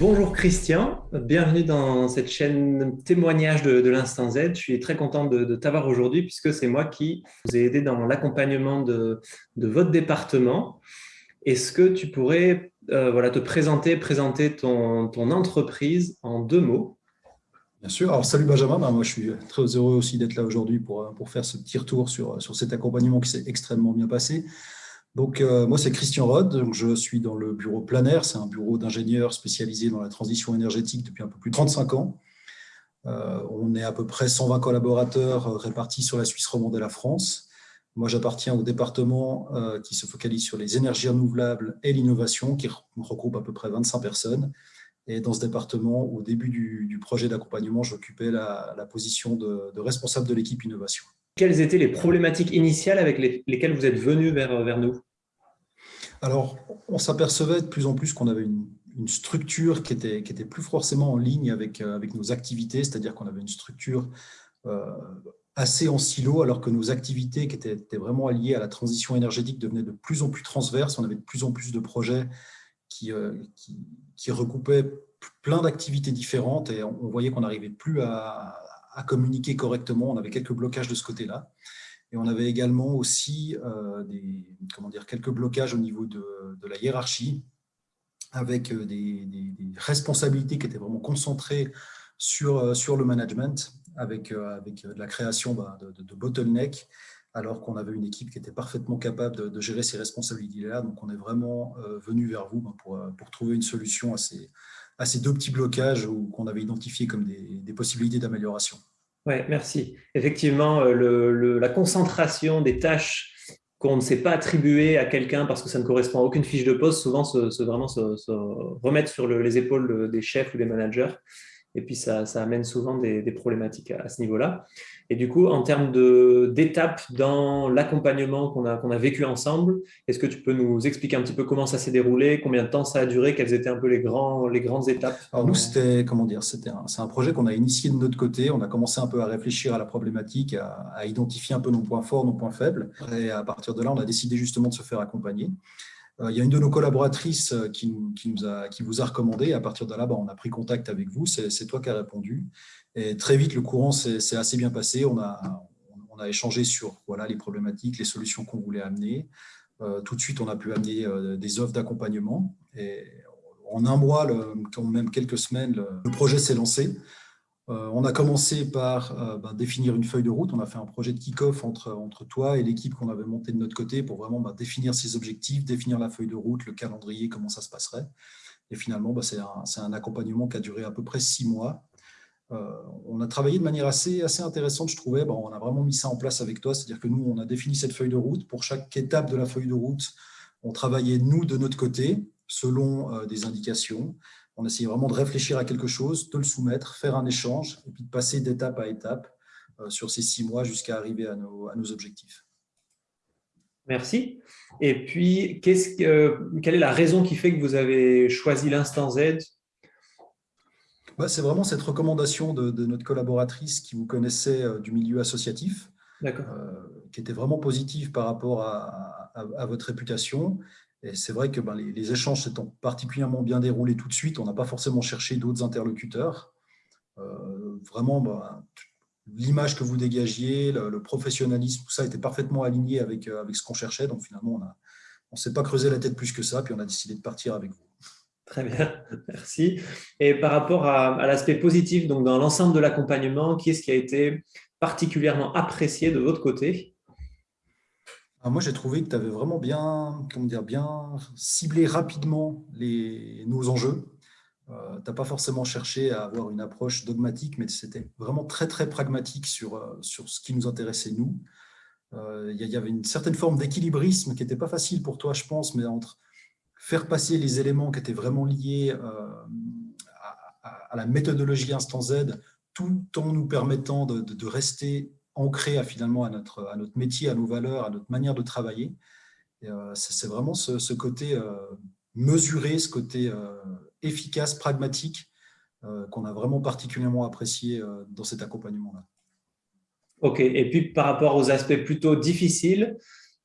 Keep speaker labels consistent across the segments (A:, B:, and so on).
A: Bonjour Christian, bienvenue dans cette chaîne témoignage de, l'Instant Z. Je suis très content de, t'avoir aujourd'hui puisque c'est moi qui vous ai aidé dans l'accompagnement de, votre département. Est-ce que tu pourrais euh, te présenter, présenter ton, entreprise en deux mots?
B: Bien sûr. Alors, salut Benjamin. Ben, moi, je suis très heureux aussi d'être là aujourd'hui pour, pour faire ce petit retour sur cet accompagnement qui s'est extrêmement bien passé. Donc, euh, moi, c'est Christian Rod. je suis dans le bureau Planaire. C'est un bureau d'ingénieurs spécialisé dans la transition énergétique depuis un peu plus de 35 ans. Euh, on est à peu près 120 collaborateurs euh, répartis sur la Suisse romande et la France. Moi, j'appartiens au département qui se focalise sur les énergies renouvelables et l'innovation, qui regroupe à peu près 25 personnes. Et dans ce département, au début du, projet d'accompagnement, j'occupais la, position de, responsable de l'équipe innovation.
A: Quelles étaient les problématiques initiales avec lesquelles vous êtes venu vers, vers nous?
B: Alors, on s'apercevait de plus en plus qu'on avait une, structure qui était, qui était plus forcément en ligne avec, euh, avec nos activités, c'est-à-dire qu'on avait une structure euh, assez en silo, alors que nos activités qui étaient, vraiment alliées à la transition énergétique devenaient de plus en plus transverses. On avait de plus en plus de projets qui, euh, qui, recoupaient plein d'activités différentes et on, voyait qu'on n'arrivait plus à communiquer correctement. On avait quelques blocages de ce côté-là. Et on avait également aussi euh, des, comment dire, quelques blocages au niveau de, la hiérarchie, avec euh, des, responsabilités qui étaient vraiment concentrées sur, euh, sur le management, avec, avec la création bah, de, de, bottlenecks, alors qu'on avait une équipe qui était parfaitement capable de, gérer ces responsabilités-là. Donc, on est vraiment venu vers vous bah, pour, pour trouver une solution à ces, à ces deux petits blocages qu'on avait identifiés comme des possibilités d'amélioration.
A: Oui, merci. Effectivement, euh, la concentration des tâches qu'on ne sait pas attribuer à quelqu'un parce que ça ne correspond à aucune fiche de poste, souvent se, vraiment se, remettre sur les épaules des chefs ou des managers. Et puis, ça, amène souvent des, problématiques à, ce niveau-là. Et du coup, en termes d'étapes dans l'accompagnement qu'on a, vécu ensemble, est-ce que tu peux nous expliquer un petit peu comment ça s'est déroulé, combien de temps ça a duré, quelles étaient un peu les, grands, les grandes étapes?
B: Alors nous, c'était comment dire, c'était c'est un projet qu'on a initié de notre côté. On a commencé un peu à réfléchir à la problématique, à, à identifier un peu nos points forts, nos points faibles. Et à partir de là, on a décidé justement de se faire accompagner. Euh, il y a une de nos collaboratrices euh, qui, a, qui vous a recommandé. À partir de là, bah, on a pris contact avec vous. C'est toi qui as répondu. Et très vite, le courant s'est assez bien passé. On a, on a échangé sur voilà, les problématiques, les solutions qu'on voulait amener. Euh, tout de suite, on a pu amener des offres d'accompagnement. Et en un mois, le, même quelques semaines, le projet s'est lancé. Euh, on a commencé par euh, ben, définir une feuille de route. On a fait un projet de kick-off entre, toi et l'équipe qu'on avait montée de notre côté pour vraiment ben, définir ses objectifs, définir la feuille de route, le calendrier, comment ça se passerait. Et finalement, ben, c'est un, accompagnement qui a duré à peu près six mois. Euh, on a travaillé de manière assez, assez intéressante, je trouvais. on a vraiment mis ça en place avec toi, c'est-à-dire que nous, on a défini cette feuille de route. Pour chaque étape de la feuille de route, on travaillait, nous, de notre côté, selon des indications on essayait vraiment de réfléchir à quelque chose, de le soumettre, faire un échange, et puis de passer d'étape à étape euh, sur ces six mois jusqu'à arriver à nos, objectifs.
A: Merci. Et puis, que, quelle est la raison qui fait que vous avez choisi l'instant Z?
B: Bah, C'est vraiment cette recommandation de, notre collaboratrice qui vous connaissait euh, du milieu associatif, euh, qui était vraiment positive par rapport à votre réputation et c'est vrai que ben, les, échanges s'étant particulièrement bien déroulés tout de suite, on n'a pas forcément cherché d'autres interlocuteurs. Euh, vraiment, ben, l'image que vous dégagiez, le, professionnalisme, tout ça était parfaitement aligné avec, euh, ce qu'on cherchait. Donc finalement, on ne s'est pas creusé la tête plus que ça, puis on a décidé de partir avec vous.
A: Très bien, merci. Et par rapport à, à l'aspect positif, donc dans l'ensemble de l'accompagnement, qui est-ce qui a été particulièrement apprécié de votre côté?
B: Ah, moi, j'ai trouvé que tu avais vraiment bien, comment dire, bien ciblé rapidement nos enjeux. Euh, tu n'as pas forcément cherché à avoir une approche dogmatique, mais c'était vraiment très, très pragmatique sur, euh, sur ce qui nous intéressait, nous. Euh, il y, avait une certaine forme d'équilibrisme qui n'était pas facile pour toi, je pense, mais entre faire passer les éléments qui étaient vraiment liés à, la méthodologie Instant Z, tout en nous permettant de rester ancré à, finalement à notre, à notre métier, à nos valeurs, à notre manière de travailler. Euh, c'est vraiment ce, côté euh, mesuré, ce côté euh, efficace, pragmatique, qu'on a vraiment particulièrement apprécié dans cet accompagnement-là.
A: Ok, et puis par rapport aux aspects plutôt difficiles,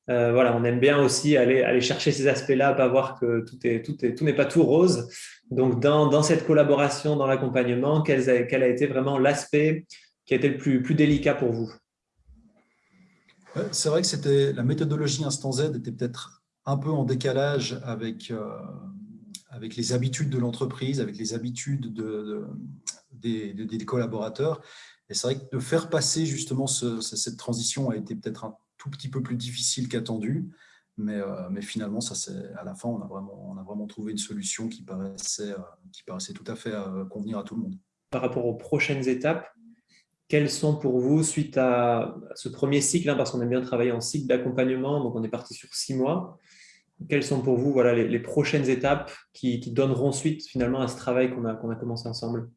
A: voilà, on aime bien aussi aller, aller chercher ces aspects-là, pas voir que tout n'est tout est, tout pas tout rose. Donc, dans, dans cette collaboration, dans l'accompagnement, quel, quel, a été vraiment l'aspect qui a été le plus, plus délicat pour vous?
B: C'est vrai que la méthodologie Instant Z était peut-être un peu en décalage avec, avec les habitudes de l'entreprise, avec les habitudes de, des, collaborateurs. Et c'est vrai que de faire passer justement cette transition a été peut-être un tout petit peu plus difficile qu'attendu. Mais, euh, mais, finalement, ça, à la fin, on a, vraiment, on a vraiment trouvé une solution qui paraissait, euh, qui paraissait tout à fait euh, convenir à tout le monde.
A: Par rapport aux prochaines étapes, quelles sont pour vous, suite à ce premier cycle, hein, parce qu'on aime bien travailler en cycle d'accompagnement, donc on est parti sur six mois, quelles sont pour vous voilà, les, prochaines étapes qui, donneront suite finalement à ce travail qu'on a, qu'on a commencé ensemble?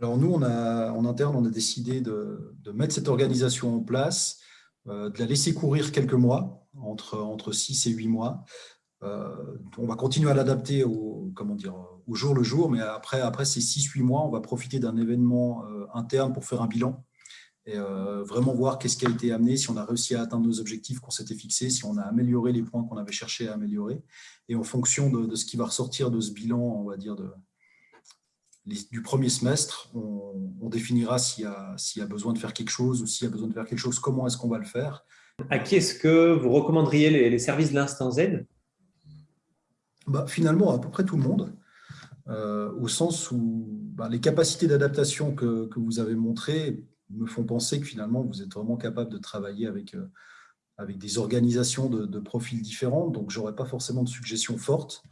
B: Alors nous, on a, en interne, on a décidé de, mettre cette organisation en place, euh, de la laisser courir quelques mois, entre, entre 6 et 8 mois. Euh, on va continuer à l'adapter au, comment dire, au jour le jour, mais après, après ces 6-8 mois, on va profiter d'un événement euh, interne pour faire un bilan et euh, vraiment voir qu'est-ce qui a été amené, si on a réussi à atteindre nos objectifs qu'on s'était fixés, si on a amélioré les points qu'on avait cherché à améliorer. Et en fonction de, ce qui va ressortir de ce bilan, on va dire, de, du premier semestre, on, définira s'il y, y, a besoin de faire quelque chose ou s'il y a besoin de faire quelque chose, comment est-ce qu'on va le faire.
A: À qui est-ce que vous recommanderiez les, services de l'Instant Z?
B: Bah, Finalement, à peu près tout le monde. Euh, au sens où bah, les capacités d'adaptation que, vous avez montrées me font penser que finalement, vous êtes vraiment capable de travailler avec, euh, avec des organisations de, profils différents. Donc, je pas forcément de suggestions fortes.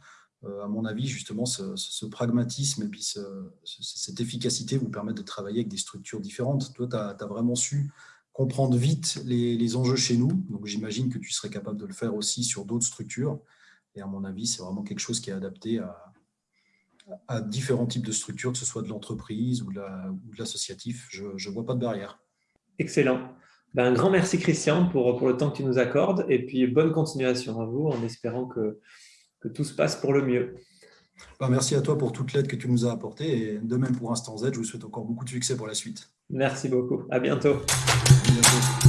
B: Euh, à mon avis, justement, ce, pragmatisme et puis cette efficacité vous permettent de travailler avec des structures différentes. Toi, tu as, vraiment su comprendre vite les, les enjeux chez nous. Donc, j'imagine que tu serais capable de le faire aussi sur d'autres structures. Et à mon avis, c'est vraiment quelque chose qui est adapté à, à différents types de structures, que ce soit de l'entreprise ou de l'associatif. Je ne vois pas de barrière.
A: Excellent. Ben, un grand merci Christian pour, pour le temps que tu nous accordes et puis bonne continuation à vous en espérant que, que tout se passe pour le mieux.
B: Ben, merci à toi pour toute l'aide que tu nous as apportée et de même pour Instant Z, je vous souhaite encore beaucoup de succès pour la suite.
A: Merci beaucoup. À bientôt. À bientôt.